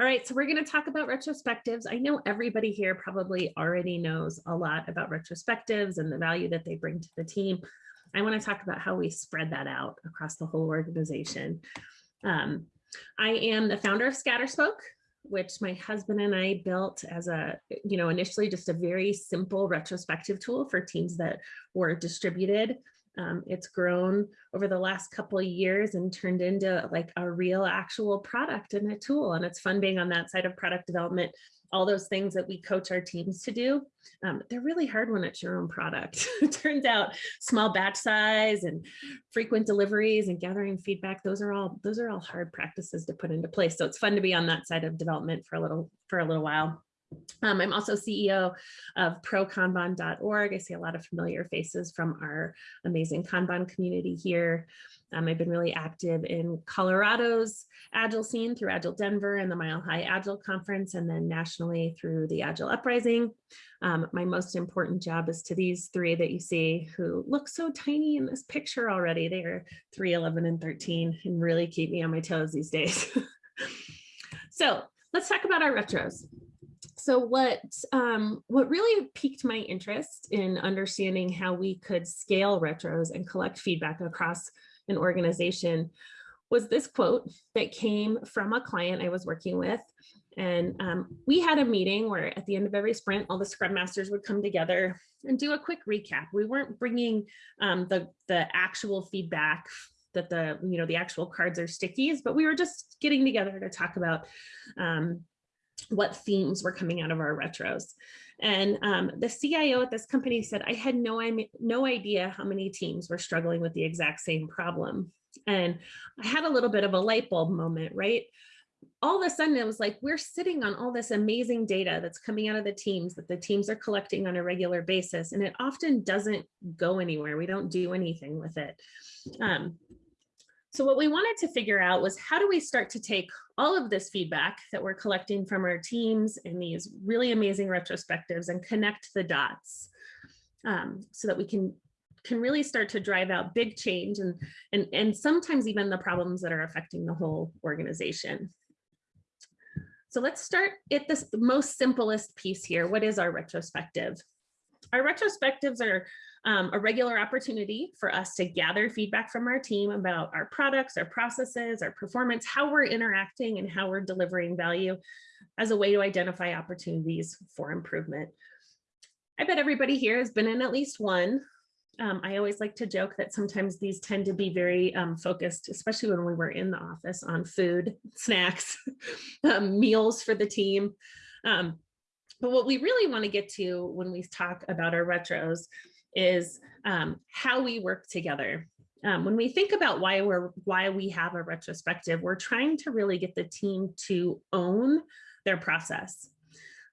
All right, so we're going to talk about retrospectives. I know everybody here probably already knows a lot about retrospectives and the value that they bring to the team. I want to talk about how we spread that out across the whole organization. Um, I am the founder of Scatterspoke, which my husband and I built as a, you know, initially just a very simple retrospective tool for teams that were distributed um, it's grown over the last couple of years and turned into like a real actual product and a tool. And it's fun being on that side of product development. All those things that we coach our teams to do, um, they're really hard when it's your own product. it turns out small batch size and frequent deliveries and gathering feedback, those are all those are all hard practices to put into place. So it's fun to be on that side of development for a little for a little while. Um, I'm also CEO of prokanban.org. I see a lot of familiar faces from our amazing Kanban community here. Um, I've been really active in Colorado's Agile scene through Agile Denver and the Mile High Agile Conference, and then nationally through the Agile Uprising. Um, my most important job is to these three that you see who look so tiny in this picture already. They are 3, 11, and 13 and really keep me on my toes these days. so let's talk about our retros so what um, what really piqued my interest in understanding how we could scale retros and collect feedback across an organization was this quote that came from a client I was working with. And um, we had a meeting where at the end of every sprint, all the scrum masters would come together and do a quick recap. We weren't bringing um, the, the actual feedback that the, you know, the actual cards are stickies, but we were just getting together to talk about um, what themes were coming out of our retros. And um, the CIO at this company said, I had no, no idea how many teams were struggling with the exact same problem. And I had a little bit of a light bulb moment, right? All of a sudden it was like, we're sitting on all this amazing data that's coming out of the teams that the teams are collecting on a regular basis. And it often doesn't go anywhere. We don't do anything with it. Um, so what we wanted to figure out was how do we start to take all of this feedback that we're collecting from our teams in these really amazing retrospectives and connect the dots um, so that we can can really start to drive out big change and, and, and sometimes even the problems that are affecting the whole organization. So let's start at the most simplest piece here. What is our retrospective? Our retrospectives are um, a regular opportunity for us to gather feedback from our team about our products, our processes, our performance, how we're interacting and how we're delivering value as a way to identify opportunities for improvement. I bet everybody here has been in at least one. Um, I always like to joke that sometimes these tend to be very um, focused, especially when we were in the office on food, snacks, um, meals for the team. Um, but what we really want to get to when we talk about our retros is um, how we work together. Um, when we think about why we're why we have a retrospective, we're trying to really get the team to own their process.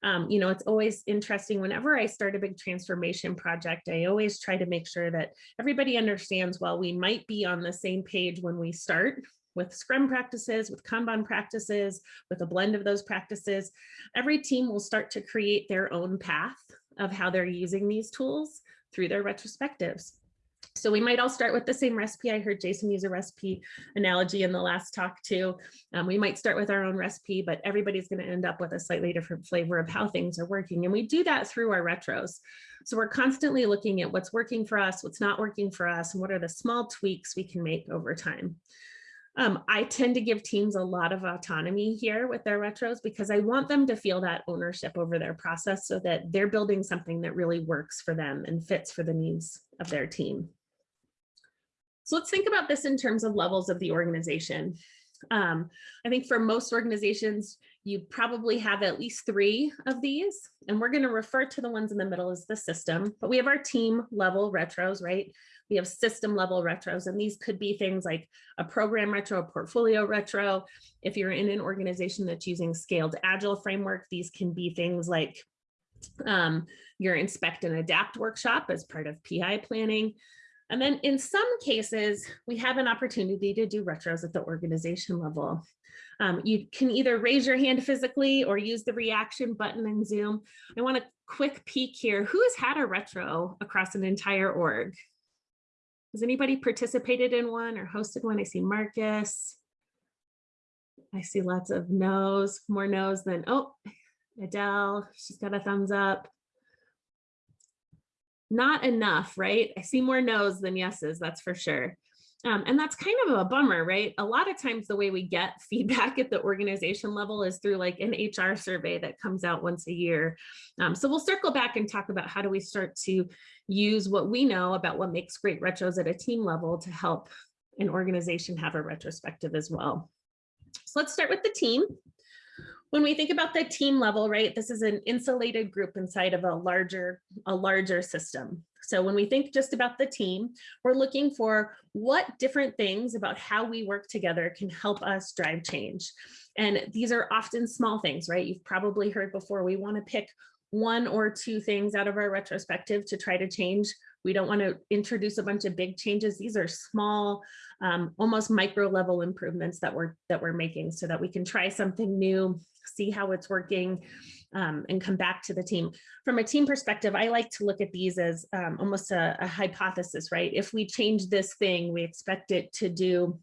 Um, you know, it's always interesting whenever I start a big transformation project, I always try to make sure that everybody understands while we might be on the same page when we start with Scrum practices, with Kanban practices, with a blend of those practices, every team will start to create their own path of how they're using these tools through their retrospectives. So we might all start with the same recipe. I heard Jason use a recipe analogy in the last talk too. Um, we might start with our own recipe, but everybody's going to end up with a slightly different flavor of how things are working. And we do that through our retros. So we're constantly looking at what's working for us, what's not working for us, and what are the small tweaks we can make over time. Um, I tend to give teams a lot of autonomy here with their retros because I want them to feel that ownership over their process so that they're building something that really works for them and fits for the needs of their team. So let's think about this in terms of levels of the organization. Um, I think for most organizations, you probably have at least three of these, and we're going to refer to the ones in the middle as the system, but we have our team level retros, right? We have system level retros, and these could be things like a program retro, a portfolio retro. If you're in an organization that's using scaled agile framework, these can be things like um, your inspect and adapt workshop as part of PI planning. And then in some cases, we have an opportunity to do retros at the organization level. Um, you can either raise your hand physically or use the reaction button in Zoom. I want a quick peek here. Who has had a retro across an entire org? Has anybody participated in one or hosted one? I see Marcus. I see lots of no's, more no's than, oh, Adele, she's got a thumbs up. Not enough, right? I see more no's than yeses, that's for sure. Um, and that's kind of a bummer, right? A lot of times the way we get feedback at the organization level is through like an HR survey that comes out once a year. Um, so we'll circle back and talk about how do we start to use what we know about what makes great retros at a team level to help an organization have a retrospective as well. So let's start with the team. When we think about the team level, right, this is an insulated group inside of a larger, a larger system. So when we think just about the team, we're looking for what different things about how we work together can help us drive change. And these are often small things, right? You've probably heard before, we wanna pick one or two things out of our retrospective to try to change. We don't want to introduce a bunch of big changes. These are small, um, almost micro level improvements that we're that we're making so that we can try something new, see how it's working, um, and come back to the team. From a team perspective, I like to look at these as um, almost a, a hypothesis, right? If we change this thing, we expect it to do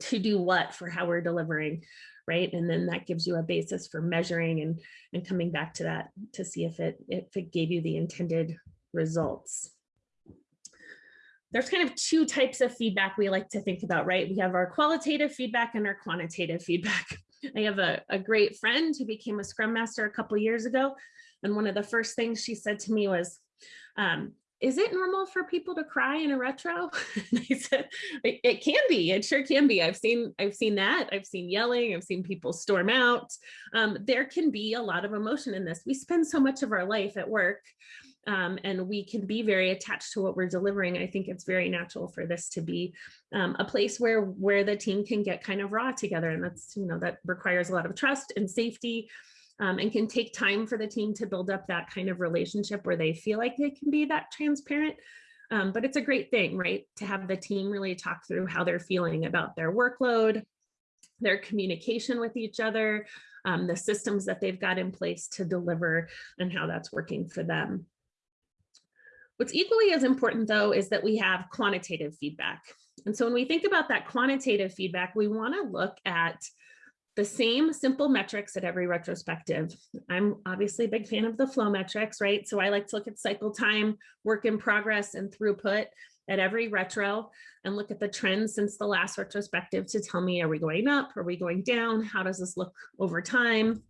to do what for how we're delivering, right? And then that gives you a basis for measuring and, and coming back to that to see if it, if it gave you the intended results. There's kind of two types of feedback we like to think about, right? We have our qualitative feedback and our quantitative feedback. I have a, a great friend who became a Scrum Master a couple years ago. And one of the first things she said to me was, um, is it normal for people to cry in a retro? and I said, it, it, can be, it sure can be. I've seen, I've seen that. I've seen yelling, I've seen people storm out. Um, there can be a lot of emotion in this. We spend so much of our life at work um, and we can be very attached to what we're delivering. I think it's very natural for this to be um, a place where where the team can get kind of raw together. And that's, you know, that requires a lot of trust and safety um, and can take time for the team to build up that kind of relationship where they feel like they can be that transparent. Um, but it's a great thing, right? To have the team really talk through how they're feeling about their workload, their communication with each other, um, the systems that they've got in place to deliver and how that's working for them. What's equally as important though is that we have quantitative feedback. And so when we think about that quantitative feedback, we wanna look at the same simple metrics at every retrospective. I'm obviously a big fan of the flow metrics, right? So I like to look at cycle time, work in progress, and throughput at every retro and look at the trends since the last retrospective to tell me, are we going up? Are we going down? How does this look over time?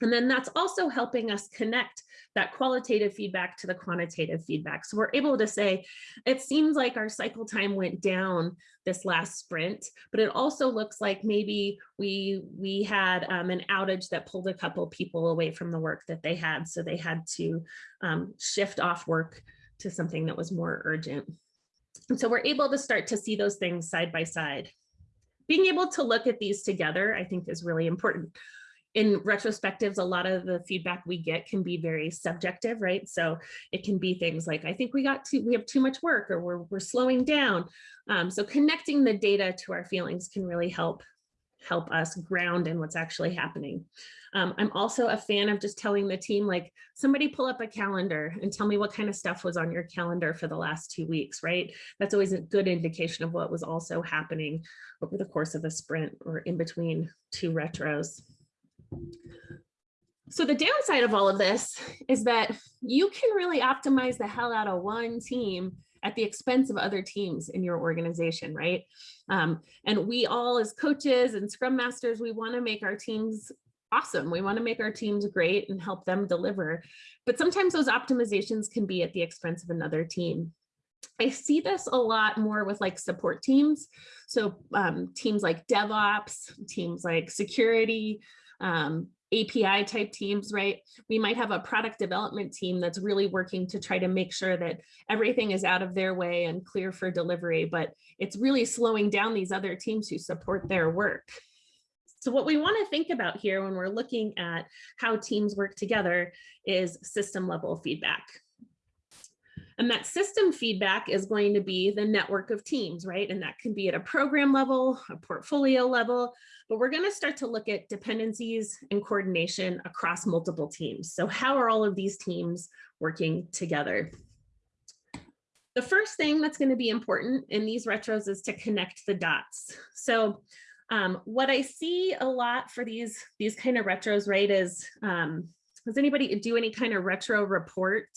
And then that's also helping us connect that qualitative feedback to the quantitative feedback. So we're able to say, it seems like our cycle time went down this last sprint, but it also looks like maybe we, we had um, an outage that pulled a couple people away from the work that they had. So they had to um, shift off work to something that was more urgent. And so we're able to start to see those things side by side. Being able to look at these together, I think is really important in retrospectives, a lot of the feedback we get can be very subjective, right? So it can be things like, I think we got too, we have too much work or we're, we're slowing down. Um, so connecting the data to our feelings can really help help us ground in what's actually happening. Um, I'm also a fan of just telling the team, like, somebody pull up a calendar and tell me what kind of stuff was on your calendar for the last two weeks, right? That's always a good indication of what was also happening over the course of a sprint or in between two retros. So the downside of all of this is that you can really optimize the hell out of one team at the expense of other teams in your organization, right? Um, and we all as coaches and scrum masters, we wanna make our teams awesome. We wanna make our teams great and help them deliver. But sometimes those optimizations can be at the expense of another team. I see this a lot more with like support teams. So um, teams like DevOps, teams like security, um, API type teams, right? We might have a product development team that's really working to try to make sure that everything is out of their way and clear for delivery, but it's really slowing down these other teams who support their work. So what we want to think about here when we're looking at how teams work together is system level feedback. And that system feedback is going to be the network of teams, right? And that can be at a program level, a portfolio level, but we're gonna start to look at dependencies and coordination across multiple teams. So how are all of these teams working together? The first thing that's gonna be important in these retros is to connect the dots. So Um, what I see a lot for these, these kind of retros, right, is, um, does anybody do any kind of retro report?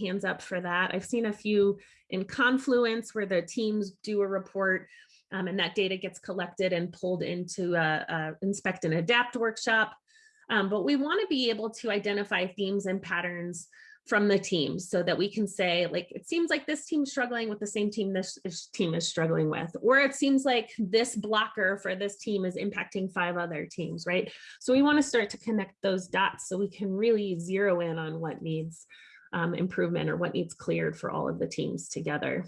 Hands up for that. I've seen a few in Confluence where the teams do a report um, and that data gets collected and pulled into a, a inspect and adapt workshop. Um, but we want to be able to identify themes and patterns from the teams so that we can say like it seems like this team's struggling with the same team this team is struggling with or it seems like this blocker for this team is impacting five other teams right so we want to start to connect those dots so we can really zero in on what needs um, improvement or what needs cleared for all of the teams together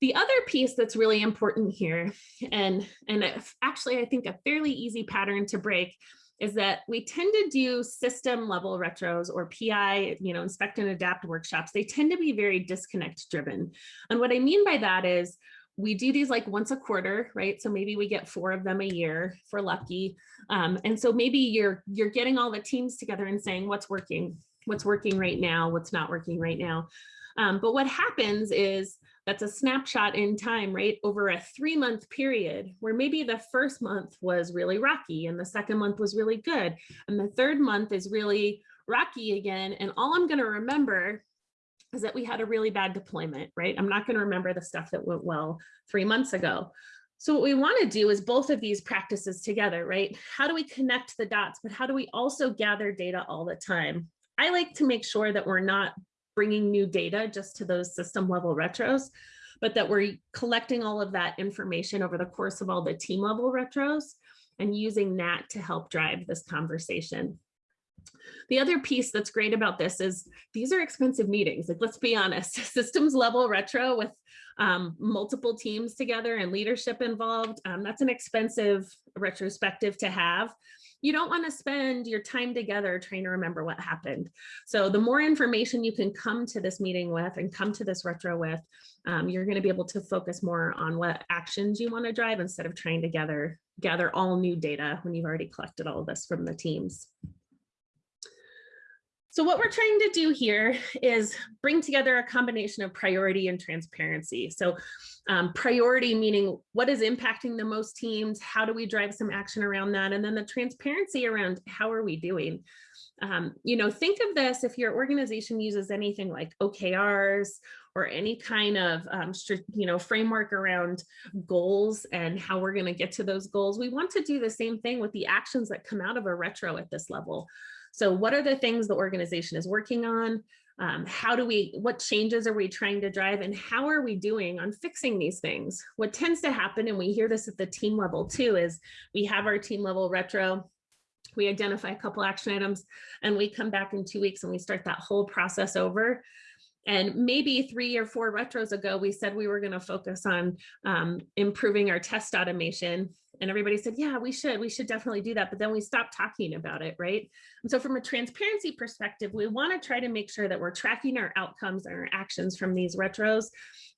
the other piece that's really important here, and, and actually I think a fairly easy pattern to break is that we tend to do system level retros or PI, you know, inspect and adapt workshops. They tend to be very disconnect driven. And what I mean by that is we do these like once a quarter, right? So maybe we get four of them a year we're lucky. Um, and so maybe you're you're getting all the teams together and saying what's working, what's working right now, what's not working right now. Um, but what happens is that's a snapshot in time, right? Over a three month period where maybe the first month was really rocky and the second month was really good. And the third month is really rocky again. And all I'm going to remember is that we had a really bad deployment, right? I'm not going to remember the stuff that went well three months ago. So what we want to do is both of these practices together, right? How do we connect the dots, but how do we also gather data all the time? I like to make sure that we're not bringing new data just to those system level retros, but that we're collecting all of that information over the course of all the team level retros and using that to help drive this conversation. The other piece that's great about this is these are expensive meetings. Like, let's be honest, systems level retro with um, multiple teams together and leadership involved. Um, that's an expensive retrospective to have you don't want to spend your time together trying to remember what happened. So the more information you can come to this meeting with and come to this retro with, um, you're going to be able to focus more on what actions you want to drive instead of trying to gather, gather all new data when you've already collected all of this from the teams. So what we're trying to do here is bring together a combination of priority and transparency. So um, priority meaning what is impacting the most teams, how do we drive some action around that, and then the transparency around how are we doing. Um, you know, think of this if your organization uses anything like OKRs or any kind of um, you know framework around goals and how we're going to get to those goals. We want to do the same thing with the actions that come out of a retro at this level. So what are the things the organization is working on? Um, how do we, what changes are we trying to drive and how are we doing on fixing these things? What tends to happen, and we hear this at the team level too, is we have our team level retro, we identify a couple action items and we come back in two weeks and we start that whole process over. And maybe three or four retros ago, we said we were going to focus on um, improving our test automation and everybody said, yeah, we should, we should definitely do that. But then we stopped talking about it, right? And so from a transparency perspective, we wanna try to make sure that we're tracking our outcomes and our actions from these retros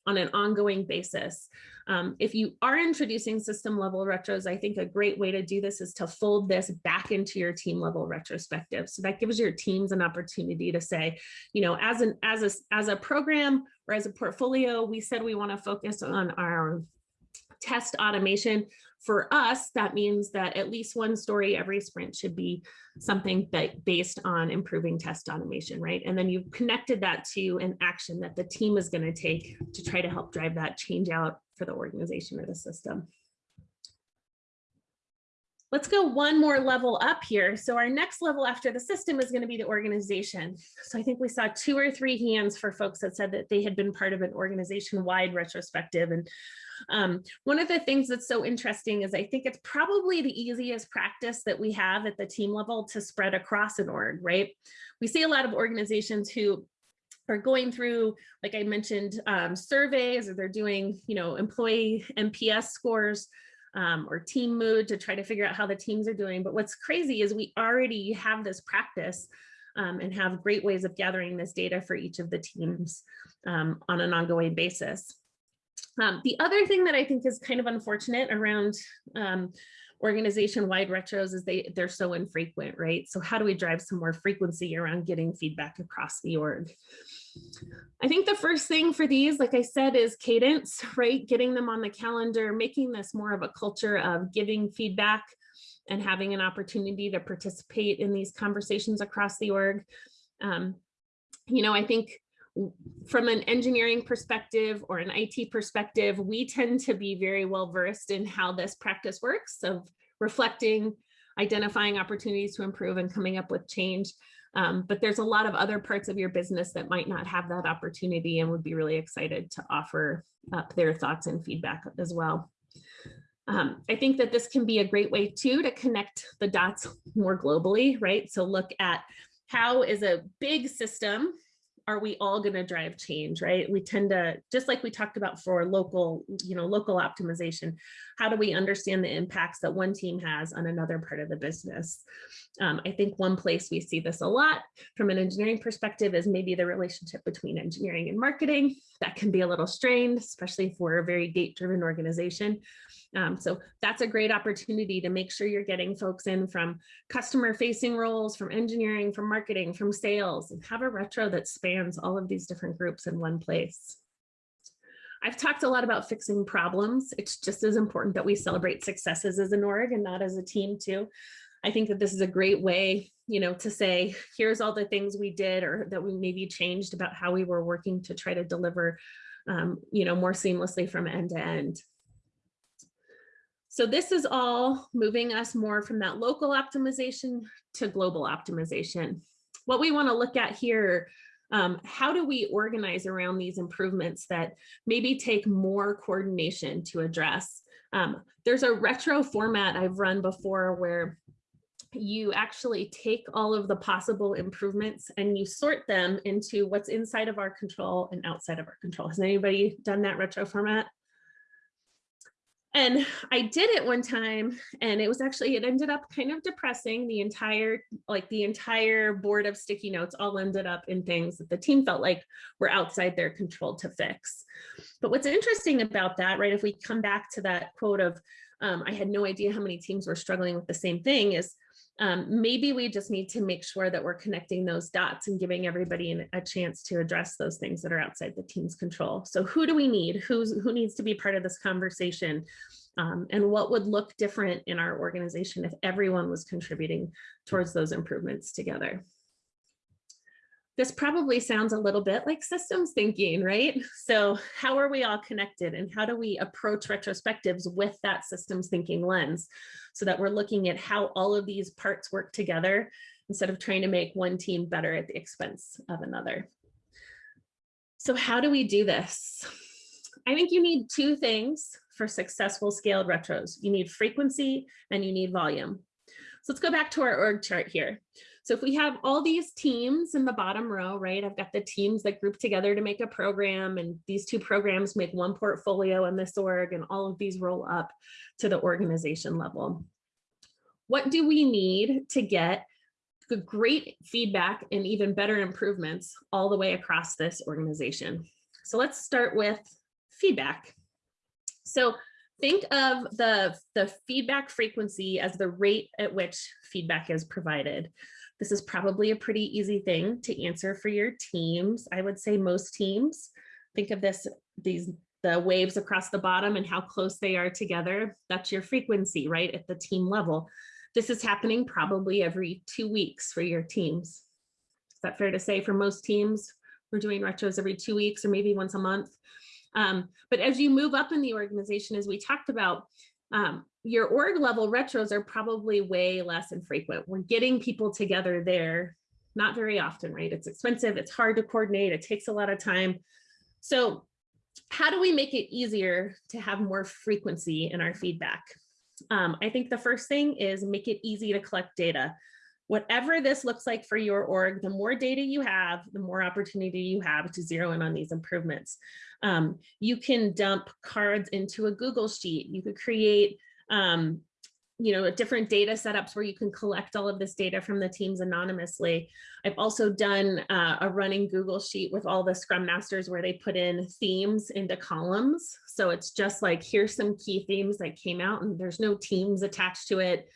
on an ongoing basis. Um, if you are introducing system level retros, I think a great way to do this is to fold this back into your team level retrospective. So that gives your teams an opportunity to say, you know, as an as a as a program or as a portfolio, we said we want to focus on our test automation. For us, that means that at least one story every sprint should be something that based on improving test automation, right? And then you've connected that to an action that the team is going to take to try to help drive that change out for the organization or the system. Let's go one more level up here. So our next level after the system is going to be the organization. So I think we saw two or three hands for folks that said that they had been part of an organization-wide retrospective. And um, one of the things that's so interesting is I think it's probably the easiest practice that we have at the team level to spread across an org, right? We see a lot of organizations who are going through, like I mentioned, um, surveys or they're doing, you know, employee NPS scores um, or team mood to try to figure out how the teams are doing. But what's crazy is we already have this practice um, and have great ways of gathering this data for each of the teams um, on an ongoing basis. Um, the other thing that I think is kind of unfortunate around um, organization-wide retros is they, they're so infrequent, right? So how do we drive some more frequency around getting feedback across the org? I think the first thing for these, like I said, is cadence, right? Getting them on the calendar, making this more of a culture of giving feedback and having an opportunity to participate in these conversations across the org. Um, you know, I think from an engineering perspective or an IT perspective, we tend to be very well versed in how this practice works of reflecting, identifying opportunities to improve and coming up with change. Um, but there's a lot of other parts of your business that might not have that opportunity and would be really excited to offer up their thoughts and feedback as well. Um, I think that this can be a great way too to connect the dots more globally, right? So look at how is a big system are we all going to drive change, right? We tend to, just like we talked about for local, you know, local optimization, how do we understand the impacts that one team has on another part of the business? Um, I think one place we see this a lot from an engineering perspective is maybe the relationship between engineering and marketing. That can be a little strained, especially if we're a very date-driven organization. Um, so that's a great opportunity to make sure you're getting folks in from customer facing roles, from engineering, from marketing, from sales, and have a retro that spans all of these different groups in one place. I've talked a lot about fixing problems. It's just as important that we celebrate successes as an org and not as a team too. I think that this is a great way, you know, to say, here's all the things we did or that we maybe changed about how we were working to try to deliver, um, you know, more seamlessly from end to end. So this is all moving us more from that local optimization to global optimization. What we want to look at here, um, how do we organize around these improvements that maybe take more coordination to address? Um, there's a retro format I've run before where you actually take all of the possible improvements and you sort them into what's inside of our control and outside of our control. Has anybody done that retro format? And I did it one time and it was actually, it ended up kind of depressing the entire, like the entire board of sticky notes all ended up in things that the team felt like were outside their control to fix. But what's interesting about that, right, if we come back to that quote of, um, I had no idea how many teams were struggling with the same thing is um, maybe we just need to make sure that we're connecting those dots and giving everybody a chance to address those things that are outside the team's control. So who do we need? Who's, who needs to be part of this conversation? Um, and what would look different in our organization if everyone was contributing towards those improvements together? This probably sounds a little bit like systems thinking, right? So how are we all connected and how do we approach retrospectives with that systems thinking lens so that we're looking at how all of these parts work together instead of trying to make one team better at the expense of another. So how do we do this? I think you need two things for successful scaled retros. You need frequency and you need volume. So let's go back to our org chart here. So if we have all these teams in the bottom row, right, I've got the teams that group together to make a program and these two programs make one portfolio in this org and all of these roll up to the organization level. What do we need to get great feedback and even better improvements all the way across this organization? So let's start with feedback. So think of the, the feedback frequency as the rate at which feedback is provided. This is probably a pretty easy thing to answer for your teams. I would say most teams think of this, these the waves across the bottom and how close they are together. That's your frequency, right, at the team level. This is happening probably every two weeks for your teams. Is that fair to say for most teams? We're doing retros every two weeks or maybe once a month. Um, but as you move up in the organization, as we talked about, um, your org level retros are probably way less infrequent. We're getting people together there, not very often, right? It's expensive, it's hard to coordinate, it takes a lot of time. So how do we make it easier to have more frequency in our feedback? Um, I think the first thing is make it easy to collect data. Whatever this looks like for your org, the more data you have, the more opportunity you have to zero in on these improvements. Um, you can dump cards into a Google Sheet. You could create um, you know, different data setups where you can collect all of this data from the teams anonymously. I've also done uh, a running Google sheet with all the Scrum Masters where they put in themes into columns. So it's just like, here's some key themes that came out and there's no teams attached to it.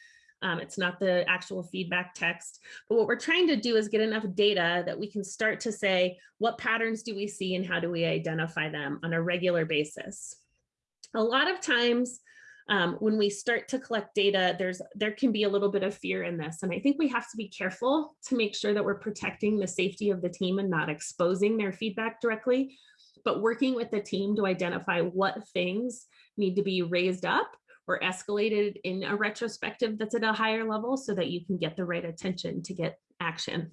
Um, it's not the actual feedback text, but what we're trying to do is get enough data that we can start to say, what patterns do we see and how do we identify them on a regular basis? A lot of times um, when we start to collect data, there's there can be a little bit of fear in this. And I think we have to be careful to make sure that we're protecting the safety of the team and not exposing their feedback directly, but working with the team to identify what things need to be raised up or escalated in a retrospective that's at a higher level so that you can get the right attention to get action.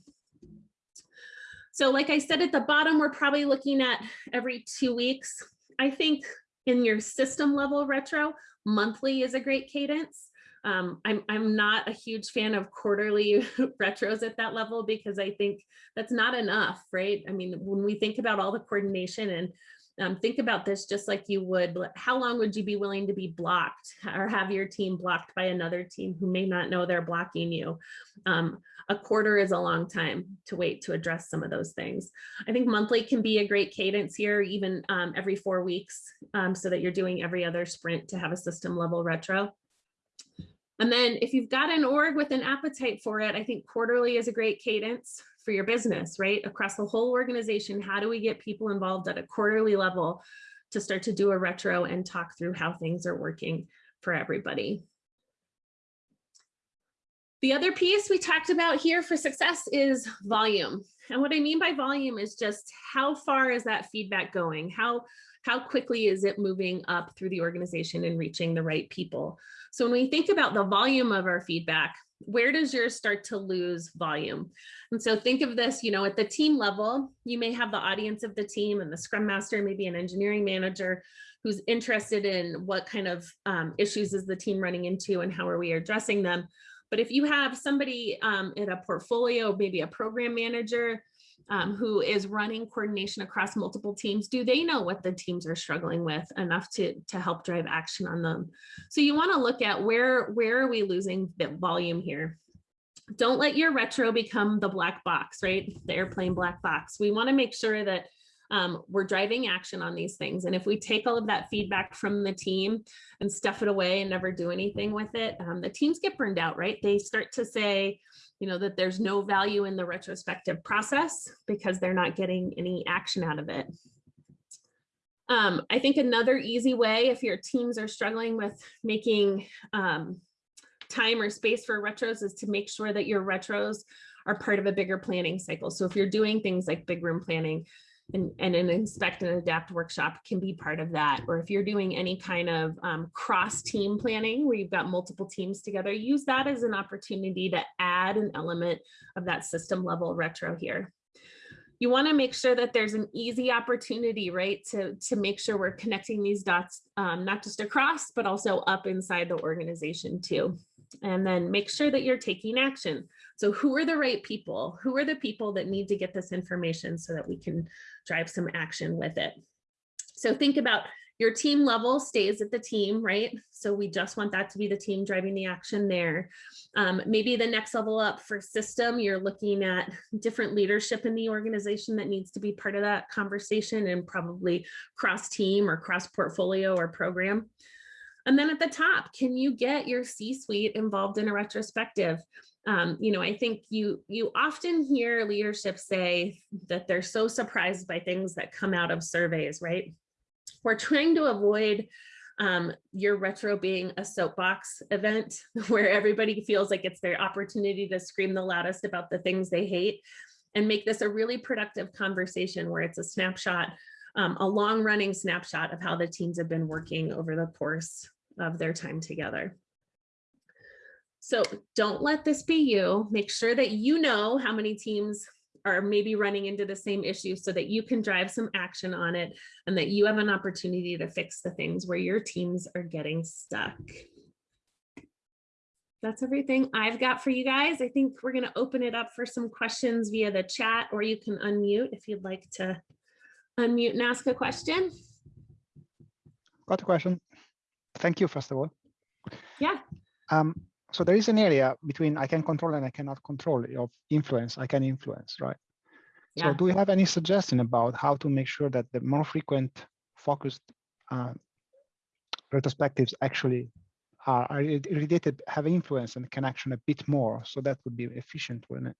So like I said at the bottom, we're probably looking at every two weeks. I think in your system level retro, monthly is a great cadence. Um, I'm, I'm not a huge fan of quarterly retros at that level because I think that's not enough, right? I mean, when we think about all the coordination and um, think about this just like you would, how long would you be willing to be blocked or have your team blocked by another team who may not know they're blocking you? Um, a quarter is a long time to wait to address some of those things. I think monthly can be a great cadence here, even um, every four weeks, um, so that you're doing every other sprint to have a system level retro. And then if you've got an org with an appetite for it, I think quarterly is a great cadence for your business, right? Across the whole organization, how do we get people involved at a quarterly level to start to do a retro and talk through how things are working for everybody? The other piece we talked about here for success is volume. And what I mean by volume is just how far is that feedback going? How, how quickly is it moving up through the organization and reaching the right people? So when we think about the volume of our feedback, where does yours start to lose volume? And so think of this, you know, at the team level, you may have the audience of the team and the scrum master, maybe an engineering manager who's interested in what kind of um, issues is the team running into and how are we addressing them. But if you have somebody um, in a portfolio, maybe a program manager um, who is running coordination across multiple teams, do they know what the teams are struggling with enough to, to help drive action on them? So you wanna look at where, where are we losing the volume here? Don't let your retro become the black box, right? The airplane black box. We wanna make sure that um, we're driving action on these things. And if we take all of that feedback from the team and stuff it away and never do anything with it, um, the teams get burned out, right? They start to say, you know, that there's no value in the retrospective process because they're not getting any action out of it. Um, I think another easy way, if your teams are struggling with making um, time or space for retros is to make sure that your retros are part of a bigger planning cycle. So if you're doing things like big room planning, and, and an inspect and adapt workshop can be part of that. Or if you're doing any kind of um, cross team planning where you've got multiple teams together, use that as an opportunity to add an element of that system level retro here. You want to make sure that there's an easy opportunity, right, to, to make sure we're connecting these dots, um, not just across, but also up inside the organization too. And then make sure that you're taking action. So who are the right people? Who are the people that need to get this information so that we can drive some action with it? So think about your team level stays at the team, right? So we just want that to be the team driving the action there. Um, maybe the next level up for system, you're looking at different leadership in the organization that needs to be part of that conversation and probably cross team or cross portfolio or program. And then at the top, can you get your C-suite involved in a retrospective? Um, you know, I think you you often hear leadership say that they're so surprised by things that come out of surveys, right? We're trying to avoid um, your retro being a soapbox event where everybody feels like it's their opportunity to scream the loudest about the things they hate and make this a really productive conversation where it's a snapshot, um, a long running snapshot of how the teams have been working over the course of their time together. So don't let this be you. Make sure that you know how many teams are maybe running into the same issue so that you can drive some action on it and that you have an opportunity to fix the things where your teams are getting stuck. That's everything I've got for you guys. I think we're going to open it up for some questions via the chat, or you can unmute if you'd like to unmute and ask a question. Got a question. Thank you, first of all. Yeah. um, so there is an area between I can control and I cannot control of influence. I can influence, right? Yeah. So do you have any suggestion about how to make sure that the more frequent focused uh, retrospectives actually are, are related, have influence and can action a bit more? So that would be efficient, wouldn't it?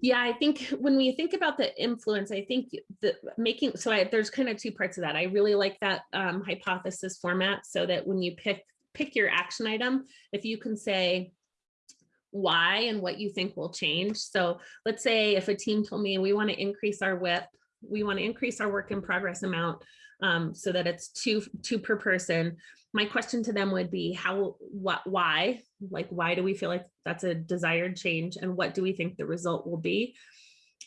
Yeah, I think when we think about the influence, I think the making, so I, there's kind of two parts of that. I really like that um, hypothesis format so that when you pick, pick your action item, if you can say why and what you think will change. So let's say if a team told me we want to increase our WIP, we want to increase our work in progress amount um, so that it's two, two per person. My question to them would be how, what, why, like, why do we feel like that's a desired change and what do we think the result will be?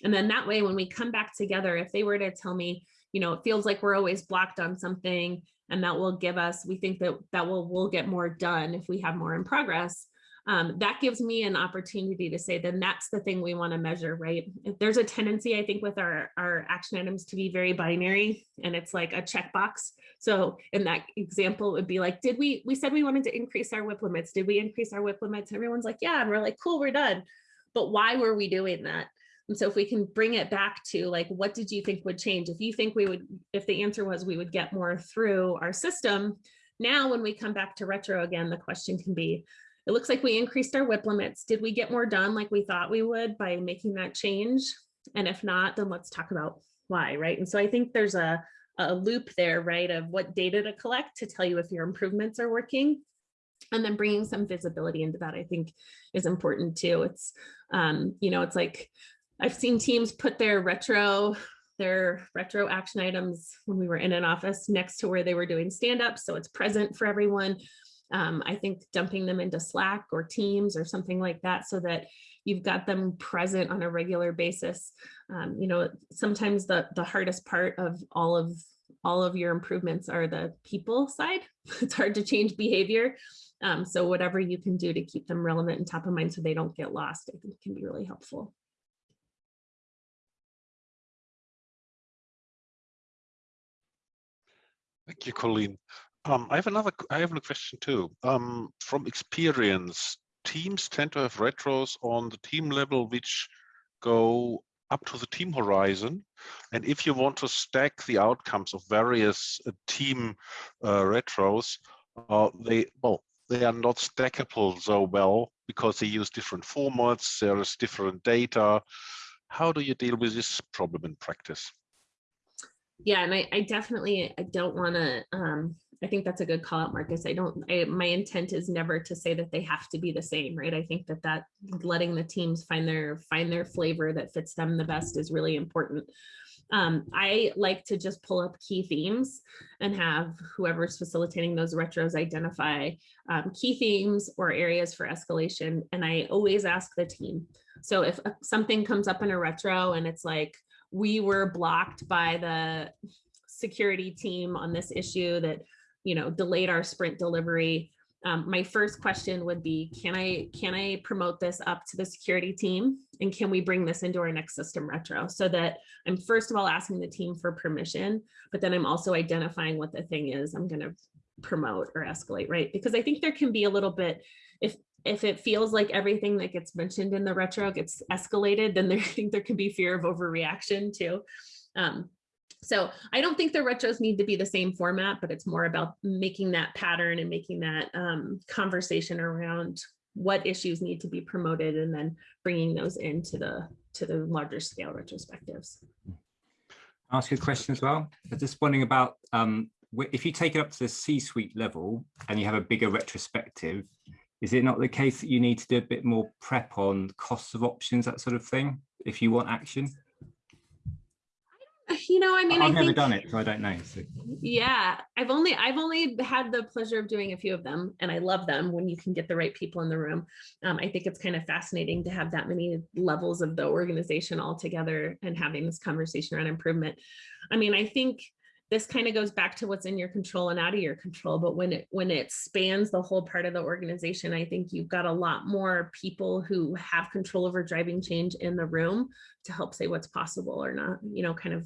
And then that way, when we come back together, if they were to tell me, you know, it feels like we're always blocked on something and that will give us, we think that that will, we'll get more done if we have more in progress um, that gives me an opportunity to say, then that's the thing we want to measure, right? There's a tendency, I think, with our, our action items to be very binary and it's like a checkbox. So in that example, it would be like, did we, we said we wanted to increase our WIP limits. Did we increase our WIP limits? Everyone's like, yeah. And we're like, cool, we're done. But why were we doing that? And so if we can bring it back to like, what did you think would change? If you think we would, if the answer was we would get more through our system, now when we come back to retro again, the question can be, it looks like we increased our WIP limits. Did we get more done like we thought we would by making that change? And if not, then let's talk about why, right? And so I think there's a, a loop there, right, of what data to collect to tell you if your improvements are working. And then bringing some visibility into that, I think is important too. It's, um, you know, it's like, I've seen teams put their retro their retro action items when we were in an office next to where they were doing stand-ups. So it's present for everyone um, I think dumping them into Slack or Teams or something like that so that you've got them present on a regular basis. Um, you know, sometimes the, the hardest part of all of all of your improvements are the people side. It's hard to change behavior. Um, so whatever you can do to keep them relevant and top of mind so they don't get lost, I think can be really helpful. Thank you, Colleen. Um, I have another. I have a question too. Um, from experience, teams tend to have retros on the team level, which go up to the team horizon. And if you want to stack the outcomes of various uh, team uh, retros, uh, they well they are not stackable so well because they use different formats. There is different data. How do you deal with this problem in practice? Yeah, and I, I definitely I don't want to um, I think that's a good call out, Marcus. I don't, I, my intent is never to say that they have to be the same, right? I think that that letting the teams find their, find their flavor that fits them the best is really important. Um, I like to just pull up key themes and have whoever's facilitating those retros identify um, key themes or areas for escalation. And I always ask the team. So if uh, something comes up in a retro and it's like, we were blocked by the security team on this issue that you know, delayed our sprint delivery. Um, my first question would be, can I, can I promote this up to the security team? And can we bring this into our next system retro? So that I'm first of all asking the team for permission, but then I'm also identifying what the thing is I'm gonna promote or escalate, right? Because I think there can be a little bit, if if it feels like everything that gets mentioned in the retro gets escalated, then there, I think there can be fear of overreaction too. Um, so I don't think the retros need to be the same format, but it's more about making that pattern and making that um, conversation around what issues need to be promoted and then bringing those into the to the larger scale retrospectives. I'll ask you a question as well. I'm just wondering about um, if you take it up to the C-suite level and you have a bigger retrospective, is it not the case that you need to do a bit more prep on costs of options, that sort of thing, if you want action? you know, I mean, I've I never think, done it, so I don't know. So. Yeah, I've only I've only had the pleasure of doing a few of them, and I love them when you can get the right people in the room. Um, I think it's kind of fascinating to have that many levels of the organization all together and having this conversation around improvement. I mean, I think this kind of goes back to what's in your control and out of your control. But when it when it spans the whole part of the organization, I think you've got a lot more people who have control over driving change in the room to help say what's possible or not. You know, kind of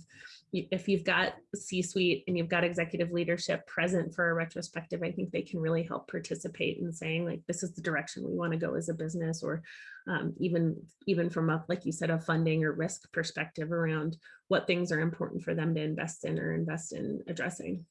if you've got C-suite and you've got executive leadership present for a retrospective, I think they can really help participate in saying like, this is the direction we want to go as a business or um, even even from a, like you said, a funding or risk perspective around what things are important for them to invest in or invest in addressing.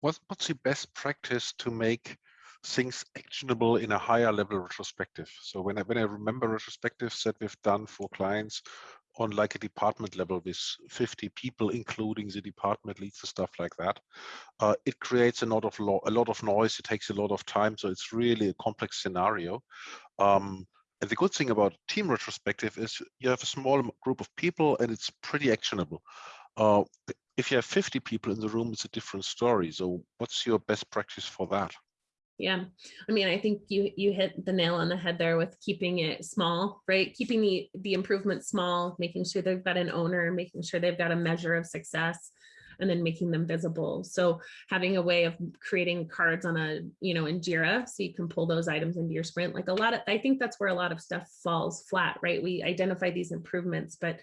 What's, what's the best practice to make things actionable in a higher level retrospective? So when I, when I remember retrospectives that we've done for clients on like a department level with 50 people, including the department leads and stuff like that, uh, it creates a lot of lo a lot of noise. It takes a lot of time. So it's really a complex scenario. Um, and the good thing about team retrospective is you have a small group of people and it's pretty actionable. Uh, if you have 50 people in the room, it's a different story. So what's your best practice for that? Yeah, I mean, I think you you hit the nail on the head there with keeping it small, right? Keeping the the improvement small, making sure they've got an owner, making sure they've got a measure of success, and then making them visible. So having a way of creating cards on a, you know, in Jira, so you can pull those items into your sprint. Like a lot of, I think that's where a lot of stuff falls flat, right? We identify these improvements, but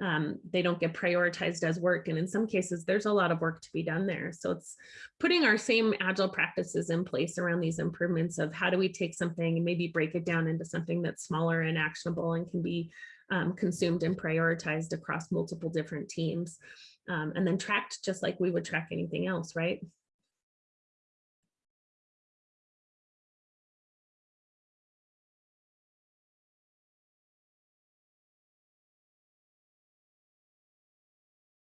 um, they don't get prioritized as work. And in some cases, there's a lot of work to be done there. So it's putting our same agile practices in place around these improvements of how do we take something and maybe break it down into something that's smaller and actionable and can be um, consumed and prioritized across multiple different teams. Um, and then tracked just like we would track anything else, right?